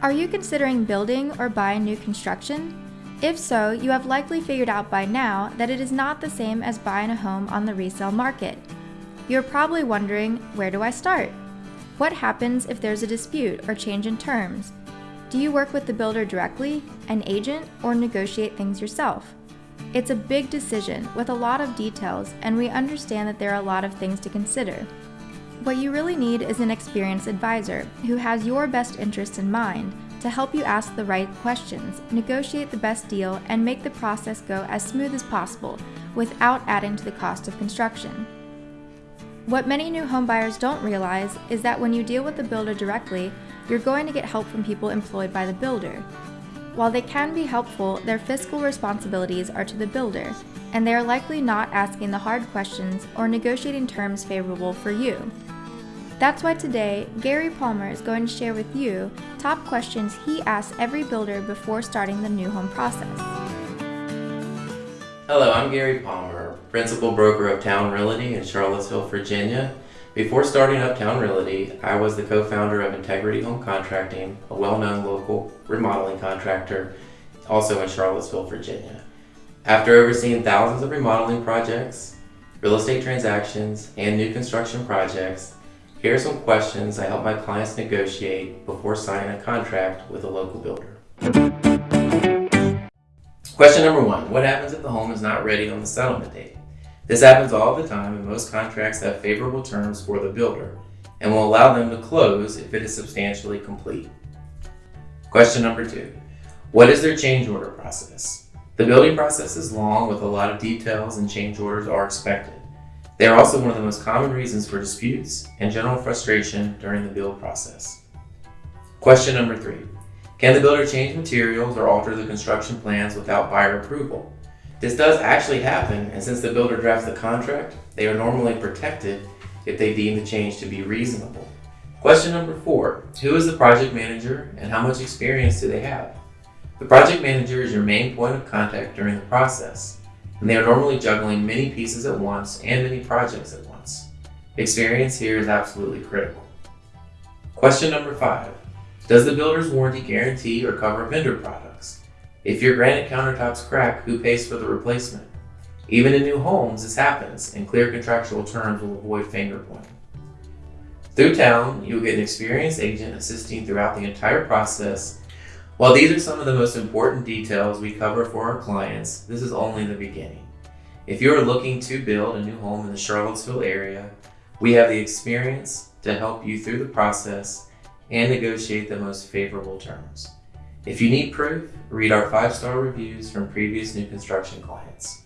Are you considering building or buying new construction? If so, you have likely figured out by now that it is not the same as buying a home on the resale market. You're probably wondering, where do I start? What happens if there's a dispute or change in terms? Do you work with the builder directly, an agent, or negotiate things yourself? It's a big decision with a lot of details, and we understand that there are a lot of things to consider. What you really need is an experienced advisor who has your best interests in mind to help you ask the right questions, negotiate the best deal, and make the process go as smooth as possible without adding to the cost of construction. What many new homebuyers don't realize is that when you deal with the builder directly, you're going to get help from people employed by the builder. While they can be helpful, their fiscal responsibilities are to the builder, and they are likely not asking the hard questions or negotiating terms favorable for you. That's why today, Gary Palmer is going to share with you top questions he asks every builder before starting the new home process. Hello, I'm Gary Palmer, Principal Broker of Town Realty in Charlottesville, Virginia. Before starting Uptown Realty, I was the co-founder of Integrity Home Contracting, a well-known local remodeling contractor, also in Charlottesville, Virginia. After overseeing thousands of remodeling projects, real estate transactions, and new construction projects, here are some questions I help my clients negotiate before signing a contract with a local builder. Question number one, what happens if the home is not ready on the settlement date? This happens all the time and most contracts have favorable terms for the builder and will allow them to close if it is substantially complete. Question number two, what is their change order process? The building process is long with a lot of details and change orders are expected. They are also one of the most common reasons for disputes and general frustration during the build process. Question number three. Can the builder change materials or alter the construction plans without buyer approval? This does actually happen, and since the builder drafts the contract, they are normally protected if they deem the change to be reasonable. Question number four. Who is the project manager and how much experience do they have? The project manager is your main point of contact during the process and they are normally juggling many pieces at once and many projects at once. Experience here is absolutely critical. Question number five. Does the builder's warranty guarantee or cover vendor products? If your granite countertops crack, who pays for the replacement? Even in new homes, this happens, and clear contractual terms will avoid finger pointing. Through town, you'll get an experienced agent assisting throughout the entire process while these are some of the most important details we cover for our clients, this is only the beginning. If you are looking to build a new home in the Charlottesville area, we have the experience to help you through the process and negotiate the most favorable terms. If you need proof, read our five-star reviews from previous new construction clients.